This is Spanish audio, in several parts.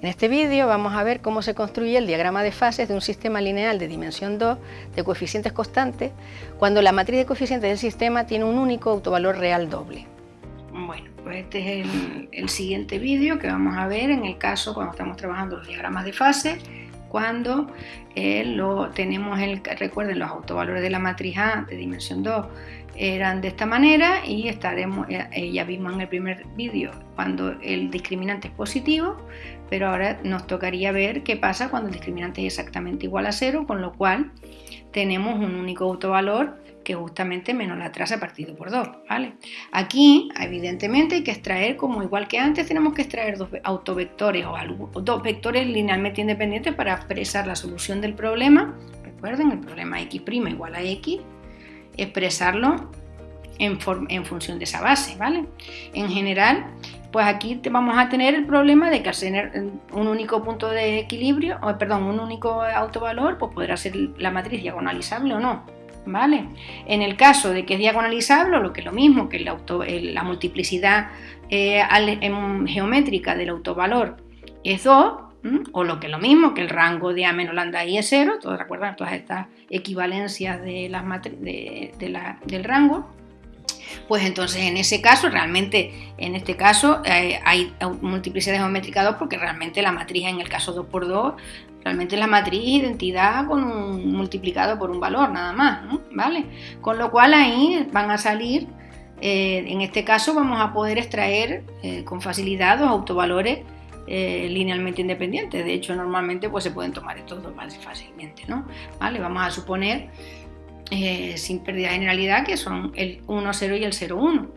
En este vídeo vamos a ver cómo se construye el diagrama de fases de un sistema lineal de dimensión 2 de coeficientes constantes cuando la matriz de coeficientes del sistema tiene un único autovalor real doble. Bueno, pues este es el, siguiente vídeo que vamos a ver en el caso cuando estamos trabajando los diagramas de fase cuando eh, lo tenemos, el, recuerden los autovalores de la matriz A de dimensión 2 eran de esta manera y estaremos, eh, ya vimos en el primer vídeo cuando el discriminante es positivo, pero ahora nos tocaría ver qué pasa cuando el discriminante es exactamente igual a cero, con lo cual tenemos un único autovalor que justamente menos la traza partido por 2, ¿vale? Aquí, evidentemente, hay que extraer, como igual que antes, tenemos que extraer dos autovectores o dos vectores linealmente independientes para expresar la solución del problema. Recuerden, el problema x' igual a x, expresarlo en, función de esa base, ¿vale? En general, pues aquí vamos a tener el problema de que al tener un único punto de equilibrio, o perdón, un único autovalor, pues podrá ser la matriz diagonalizable o no. ¿Vale? En el caso de que es diagonalizable, lo que es lo mismo que la multiplicidad eh, em, geométrica del autovalor es 2, o lo que es lo mismo que el rango de A menos lambda I es 0, todos recuerdan todas estas equivalencias de las del rango, pues entonces en ese caso, realmente en este caso eh, hay multiplicidad geométrica 2 porque realmente la matriz en el caso 2 por 2 realmente la matriz identidad con multiplicado por un valor nada más, ¿vale? Con lo cual ahí van a salir, eh, en este caso vamos a poder extraer eh, con facilidad dos autovalores linealmente independientes. De hecho, normalmente pues se pueden tomar estos dos más fácilmente, ¿no? ¿Vale? Vamos a suponer eh, sin pérdida de generalidad, que son el 1, 0 y el 0, 1.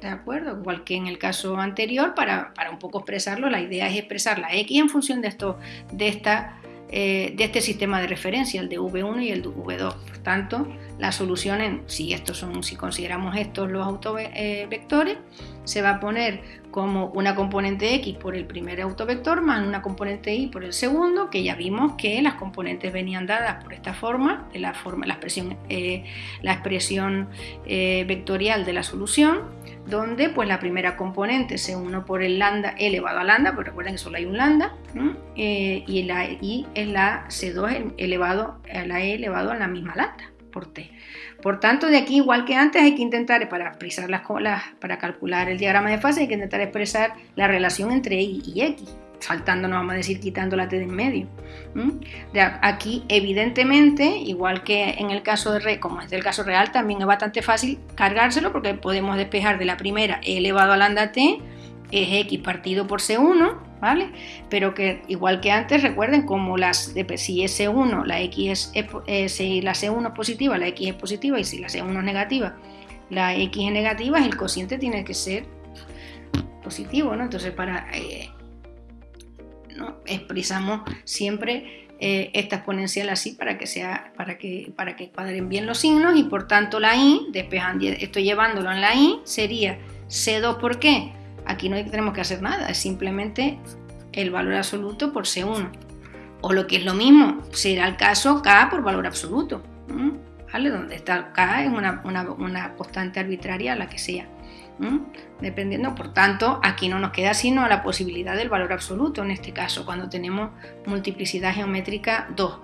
¿De acuerdo? Igual que en el caso anterior, para, un poco expresarlo, la idea es expresar la x en función de, esto, de, esta, eh, de este sistema de referencia, el de V1 y el de V2. Por tanto, la solución, en, si, estos son, si consideramos estos los autovectores, se va a poner como una componente x por el primer autovector más una componente y por el segundo, que ya vimos que las componentes venían dadas por esta forma, de la, forma, la expresión, eh, la expresión eh, vectorial de la solución, donde pues la primera componente es 1 por el lambda elevado a lambda, pero recuerden que solo hay un lambda, eh, y la y es la C2 elevado a la E elevado a la misma lambda por tanto, de aquí, igual que antes, hay que intentar, para, expresar las, para calcular el diagrama de fase, hay que intentar expresar la relación entre Y y X, saltando, no vamos a decir quitando la T de en medio. De aquí, evidentemente, igual que en el caso de re, como es del caso real, también es bastante fácil cargárselo porque podemos despejar de la primera e elevado a lambda t es x partido por c1, ¿vale? Pero que igual que antes, recuerden como las de, si es c1, la x es, eh, si la c1 es positiva, la x es positiva y si la c1 es negativa, la x es negativa, el cociente tiene que ser positivo, ¿no? Entonces para eh, expresamos siempre eh, esta exponencial así para que sea para que para que cuadren bien los signos y por tanto la y despejando estoy llevándolo en la y sería c2 ¿por qué? Aquí no tenemos que hacer nada, es simplemente el valor absoluto por C1. O lo que es lo mismo, será el caso K por valor absoluto. ¿Vale? Donde está K es una, constante arbitraria, la que sea. Dependiendo, por tanto, aquí no nos queda sino la posibilidad del valor absoluto, en este caso, cuando tenemos multiplicidad geométrica 2.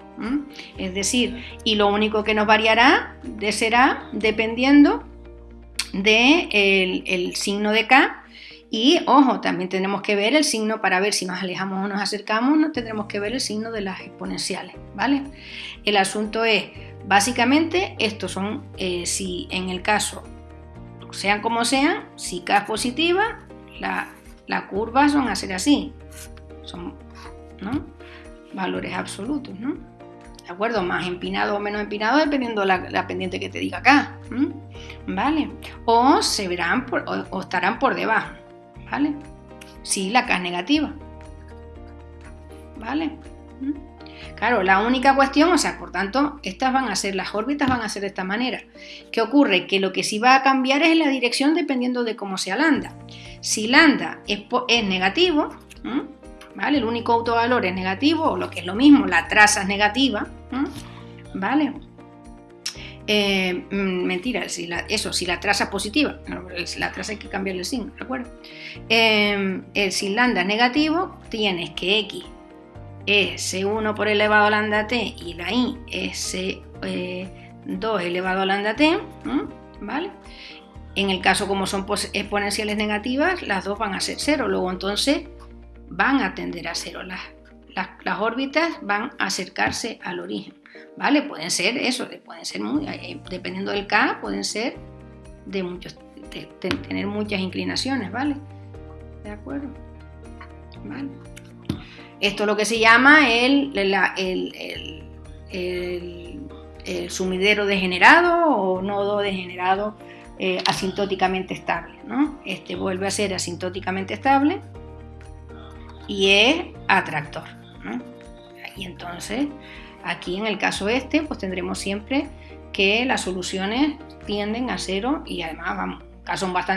Es decir, y lo único que nos variará será dependiendo del de el signo de K y ojo, también tenemos que ver el signo para ver si nos alejamos o nos acercamos, no tendremos que ver el signo de las exponenciales, ¿vale? El asunto es, básicamente, estos son, eh, si en el caso, sean como sean, si K es positiva, la, curva son a ser así, son valores absolutos, ¿no? ¿De acuerdo? Más empinado o menos empinado dependiendo la, la pendiente que te diga acá, ¿vale? O se verán o estarán por debajo. ¿Vale? Si la K es negativa, ¿vale? ¿Mm? Claro, la única cuestión, o sea, por tanto, estas van a ser, las órbitas van a ser de esta manera. ¿Qué ocurre? Que lo que sí va a cambiar es la dirección dependiendo de cómo sea lambda. Si lambda es, negativo, ¿vale? El único autovalor es negativo, o lo que es lo mismo, la traza es negativa, ¿vale? Eh, mm, mentira, eso, si la traza es positiva, la traza hay que cambiarle el signo, ¿de acuerdo? Eh, si lambda es negativo, tienes que x es C1 por elevado a lambda t y la y es C2 elevado a lambda t, ¿vale? En el caso como son exponenciales negativas, las dos van a ser cero, luego entonces van a tender a cero, las órbitas van a acercarse al origen. ¿Vale? Pueden ser eso, pueden ser muy, eh, dependiendo del K, pueden ser de muchos, tener muchas inclinaciones, ¿vale? ¿De acuerdo? ¿Vale? Esto es lo que se llama el, el, sumidero degenerado o nodo degenerado eh, asintóticamente estable, ¿no? Este vuelve a ser asintóticamente estable y es atractor, ¿no? Y entonces Aquí en el caso este, pues tendremos siempre que las soluciones tienden a cero y además vamos,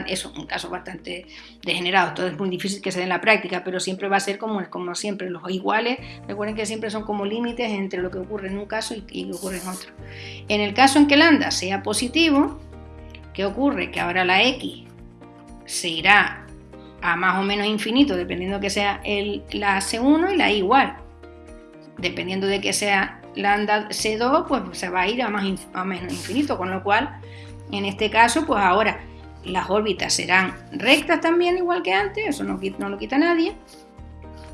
eso, un caso bastante degenerado. Todo es muy difícil que se dé en la práctica, pero siempre va a ser como, siempre, los iguales. Recuerden que siempre son como límites entre lo que ocurre en un caso y, lo que ocurre en otro. En el caso en que lambda sea positivo, ¿qué ocurre? Que ahora la x se irá a más o menos infinito, dependiendo que sea la C1 y la igual dependiendo de que sea lambda C2, pues se va a ir a más a menos infinito, con lo cual, en este caso, pues ahora las órbitas serán rectas también, igual que antes, eso no, no lo quita nadie,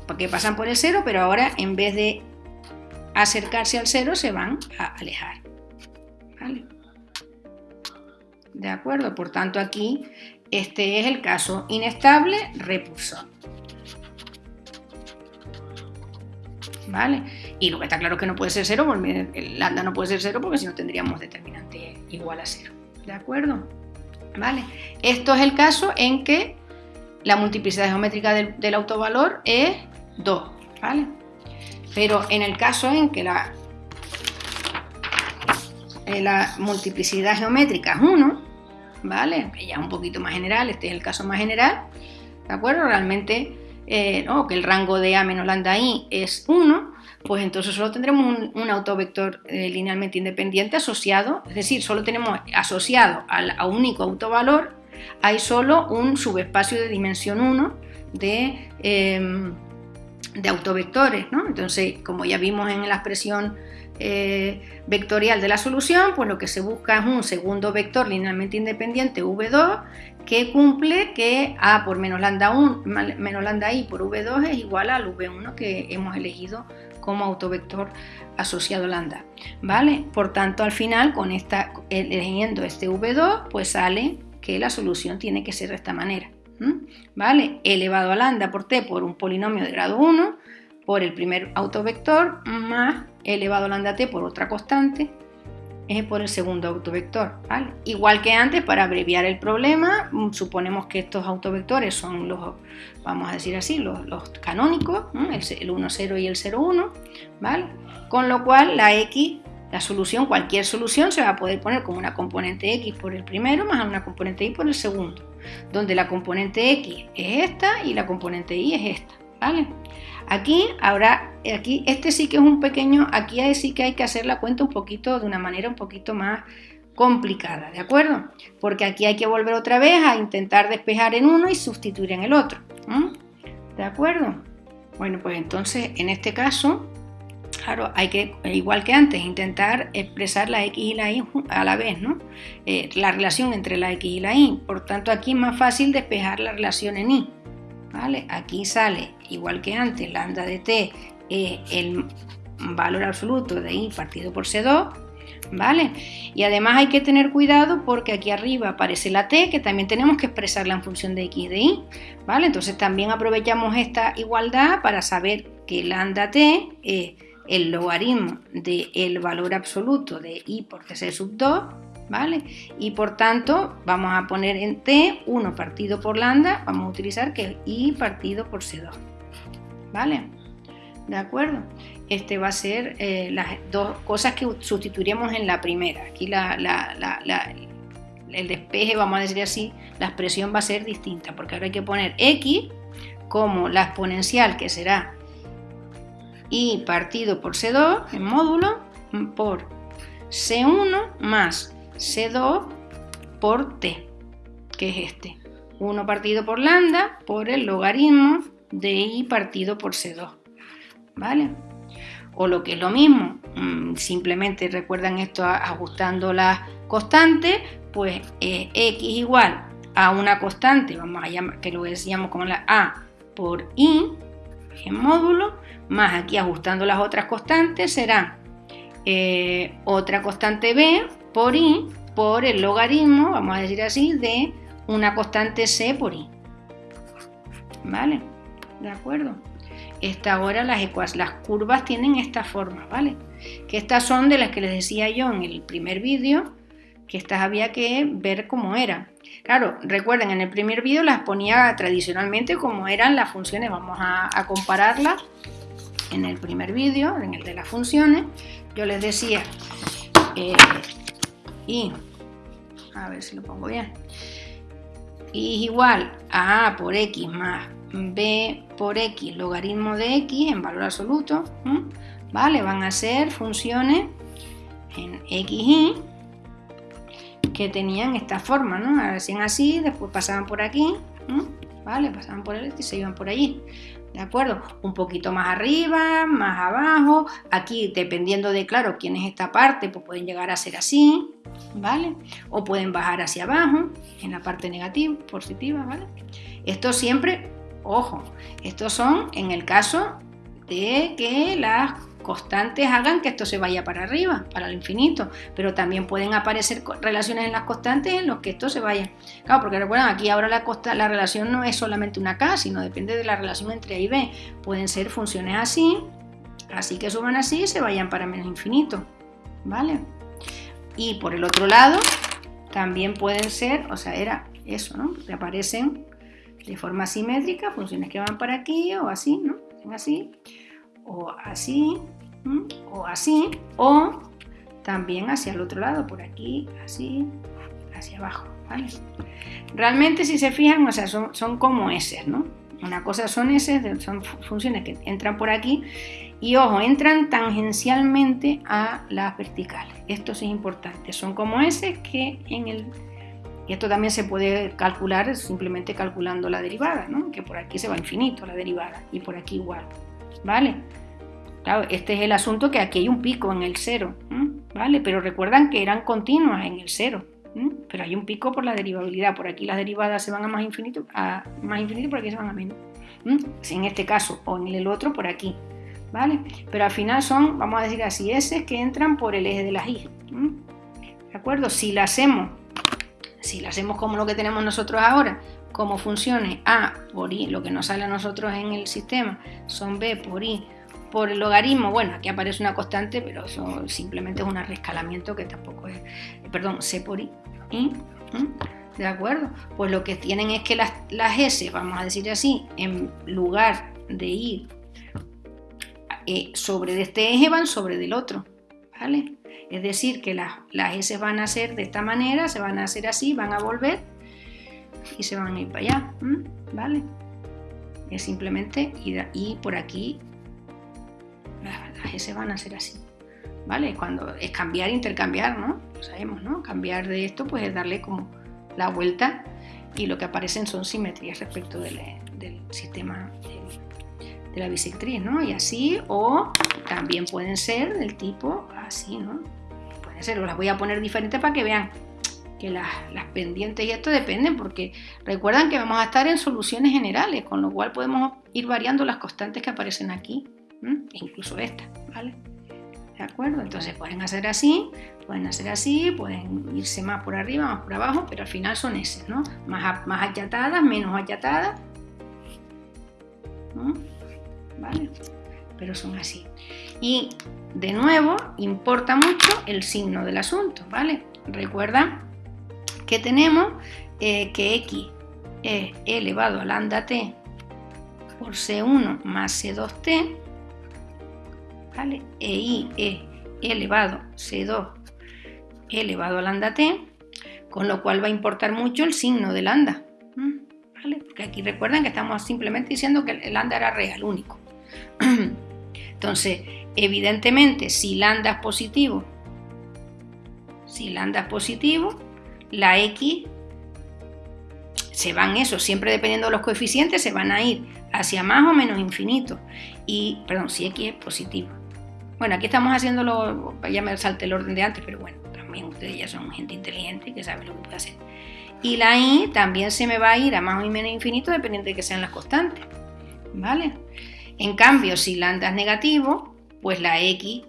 porque pasan por el cero, pero ahora en vez de acercarse al cero, se van a alejar. ¿Vale? ¿De acuerdo? Por tanto, aquí este es el caso inestable repulsor. ¿Vale? Y lo que está claro es que no puede ser cero, porque el lambda no puede ser cero porque si no tendríamos determinante igual a cero, ¿de acuerdo? ¿Vale? Esto es el caso en que la multiplicidad geométrica del, autovalor es 2, ¿vale? Pero en el caso en que la, la multiplicidad geométrica es 1, ¿vale? Ya es un poquito más general, este es el caso más general, ¿de acuerdo? Realmente eh, que el rango de A menos lambda I es 1, pues entonces solo tendremos un, autovector eh, linealmente independiente asociado, es decir, solo tenemos asociado al, a único autovalor, hay solo un subespacio de dimensión 1 de, em, de autovectores, ¿no? Entonces, como ya vimos en la expresión eh, vectorial de la solución, pues lo que se busca es un segundo vector linealmente independiente V2 que cumple que A por menos lambda, 1, menos lambda I por V2 es igual al V1 que hemos elegido como autovector asociado lambda, ¿vale? Por tanto, al final, con esta, eligiendo este V2, pues sale que la solución tiene que ser de esta manera, ¿vale? Elevado a lambda por T por un polinomio de grado 1 por el primer autovector más elevado a lambda t por otra constante es por el segundo autovector. Igual que antes, para abreviar el problema, mm, suponemos que estos autovectores son los, vamos a decir así, los, canónicos, el, 1, 0 y el 0, 1, ¿vale? Con lo cual la x, la solución, cualquier solución se va a poder poner como una componente x por el primero más una componente y por el segundo, donde la componente x es esta y la componente y es esta, ¿vale? Aquí, ahora, aquí, este sí que es un pequeño, aquí sí que hay que hacer la cuenta un poquito, de una manera un poquito más complicada, ¿de acuerdo? Porque aquí hay que volver otra vez a intentar despejar en uno y sustituir en el otro, ¿de acuerdo? Bueno, pues entonces, en este caso, claro, hay que, igual que antes, intentar expresar la x y la y a la vez, ¿no? Eh, la relación entre la x y la y. Por tanto, aquí es más fácil despejar la relación en y. ¿vale? Aquí sale, igual que antes, lambda de t es el valor absoluto de i partido por c2, ¿vale? Y además hay que tener cuidado porque aquí arriba aparece la t, que también tenemos que expresarla en función de x de y, ¿vale? Entonces también aprovechamos esta igualdad para saber que lambda t es el logaritmo del valor absoluto de i por tc sub 2, ¿vale? Y por tanto vamos a poner en t 1 partido por lambda, vamos a utilizar que es i partido por c2, ¿vale? ¿De acuerdo? Este va a ser eh, las dos cosas que sustituiremos en la primera. Aquí el despeje, vamos a decir así, la expresión va a ser distinta, porque ahora hay que poner x como la exponencial que será i partido por c2 en módulo por C1 más C2 por T, que es este. 1 partido por lambda por el logaritmo de I partido por C2. ¿Vale? O lo que es lo mismo, mm, simplemente recuerdan esto ajustando las constantes, pues eh, X igual a una constante, vamos a llamar, que lo decíamos como la A por I en módulo, más aquí ajustando las otras constantes será eh, otra constante B por I por el logaritmo, vamos a decir así, de una constante C por I. ¿Vale? ¿De acuerdo? Esta ahora las, las curvas tienen esta forma, ¿vale? Que estas son de las que les decía yo en el primer vídeo, que estas había que ver cómo eran. Claro, recuerden, en el primer vídeo las ponía tradicionalmente como eran las funciones. Vamos a, compararlas en el primer vídeo, en el de las funciones. Yo les decía, eh, y, a ver si lo pongo bien, y es igual a por x más b por x logaritmo de x en valor absoluto, ¿vale? Van a ser funciones en x y que tenían esta forma, ¿no? Hacían así, después pasaban por aquí, ¿vale? Pasaban por el y se iban por allí, ¿de acuerdo? Un poquito más arriba, más abajo, aquí dependiendo de, claro, quién es esta parte, pues pueden llegar a ser así, ¿vale? O pueden bajar hacia abajo, en la parte negativa, positiva, ¿vale? Esto siempre, ojo, estos son en el caso de que las constantes hagan que esto se vaya para arriba, para el infinito, pero también pueden aparecer relaciones en las constantes en los que esto se vaya. Claro, porque recuerden, aquí ahora la relación no es solamente una K, sino depende de la relación entre A y B. Pueden ser funciones así, así que suban así y se vayan para menos infinito, ¿vale? Y por el otro lado, también pueden ser, o sea, era eso, ¿no? Que aparecen de forma simétrica, funciones que van para aquí o así, ¿no? Así o así, o así, o también hacia el otro lado, por aquí, así, hacia abajo, ¿vale? Realmente si se fijan, o sea, son, son como S, ¿no? Una cosa son S, son funciones que entran por aquí y ojo, entran tangencialmente a las verticales. Esto sí es importante. Son como S que en el... Y esto también se puede calcular simplemente calculando la derivada, ¿no? Que por aquí se va infinito la derivada y por aquí igual, ¿vale? Claro, este es el asunto que aquí hay un pico en el cero, ¿vale? Pero recuerdan que eran continuas en el cero, pero hay un pico por la derivabilidad. Por aquí las derivadas se van a más infinito, a más infinito, por aquí se van a menos. En este caso, o en el otro, por aquí, ¿vale? Pero al final son, vamos a decir así, S que entran por el eje de las Y. ¿De acuerdo? Si la hacemos, si la hacemos como lo que tenemos nosotros ahora, como funciones A por I, lo que nos sale a nosotros en el sistema son B por I por el logaritmo, bueno, aquí aparece una constante, pero eso simplemente es un rescalamiento que tampoco es, perdón, C por I. ¿De acuerdo? Pues lo que tienen es que las, las S, vamos a decir así, en lugar de ir eh, sobre de este eje, van sobre del otro. ¿Vale? Es decir, que las, las S van a ser de esta manera, se van a hacer así, van a volver y se van a ir para allá. ¿Vale? Es simplemente ir, ir por aquí las S van a ser así. ¿Vale? Cuando es cambiar, intercambiar, ¿no? Lo sabemos, ¿no? Cambiar de esto, pues es darle como la vuelta y lo que aparecen son simetrías respecto del, sistema de, la bisectriz, ¿no? Y así, o también pueden ser del tipo así, ¿no? Pueden ser, las voy a poner diferentes para que vean que las, las, pendientes y esto dependen porque recuerdan que vamos a estar en soluciones generales, con lo cual podemos ir variando las constantes que aparecen aquí incluso esta, ¿vale? ¿De acuerdo? Entonces pueden hacer así, pueden hacer así, pueden irse más por arriba, más por abajo, pero al final son S, ¿no? Más, más achatadas, menos achatadas, ¿vale? Pero son así. Y de nuevo, importa mucho el signo del asunto, ¿vale? Recuerda que tenemos eh, que x es elevado a lambda t por c1 más c2t ¿vale? E I e elevado C2 elevado a lambda t, con lo cual va a importar mucho el signo de lambda. ¿vale? Porque aquí recuerden que estamos simplemente diciendo que el lambda era real, único. Entonces, evidentemente, si lambda es positivo si lambda es positivo, la x se van eso, siempre dependiendo de los coeficientes, se van a ir hacia más o menos infinito. Y, perdón, si x es positivo. Bueno, aquí estamos haciéndolo, ya me salte el orden de antes, pero bueno, también ustedes ya son gente inteligente que sabe lo que puede hacer. Y la y también se me va a ir a más o menos infinito dependiendo de que sean las constantes. ¿Vale? En cambio, si lambda es negativo, pues la x,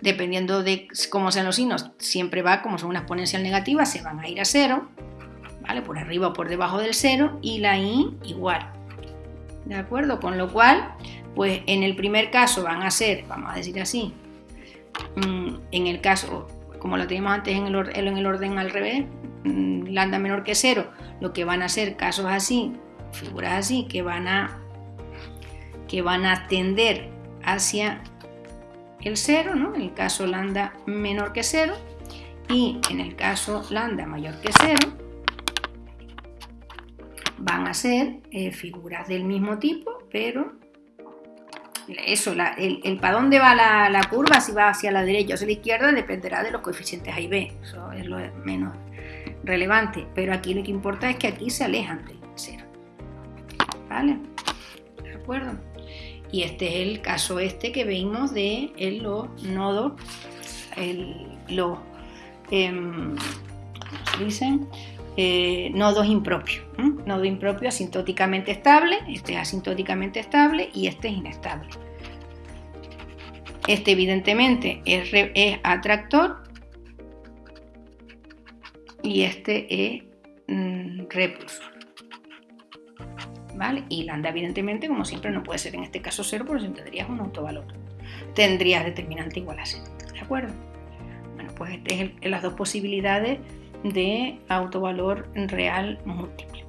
dependiendo de cómo sean los signos, siempre va, como son una exponencial negativa, se van a ir a cero. ¿vale? Por arriba o por debajo del cero y la i igual. ¿De acuerdo? Con lo cual, pues en el primer caso van a ser, vamos a decir así, mm, en el caso, como lo teníamos antes en el, en el orden al revés, mm, lambda menor que cero, lo que van a ser casos así, figuras así, que van a, que van a tender hacia el cero, ¿no? En el caso lambda menor que cero, y en el caso lambda mayor que cero, van a ser eh, figuras del mismo tipo, pero eso, el, para dónde va la, curva, si va hacia la derecha o hacia la izquierda, dependerá de los coeficientes A y B, eso es lo menos relevante, pero aquí lo que importa es que aquí se alejan del cero, ¿vale? ¿De acuerdo? Y este es el caso este que vimos de los nodos, los, em, ¿cómo se dicen? Eh, nodos impropios. Nodo impropio asintóticamente estable, este es asintóticamente estable y este es inestable. Este evidentemente es, atractor y este es mm, repulsor. ¿Vale? Y lambda evidentemente, como siempre, no puede ser en este caso cero, porque tendrías un autovalor. Tendrías determinante igual a cero. ¿De acuerdo? Bueno, pues estas es las dos posibilidades de autovalor real múltiple.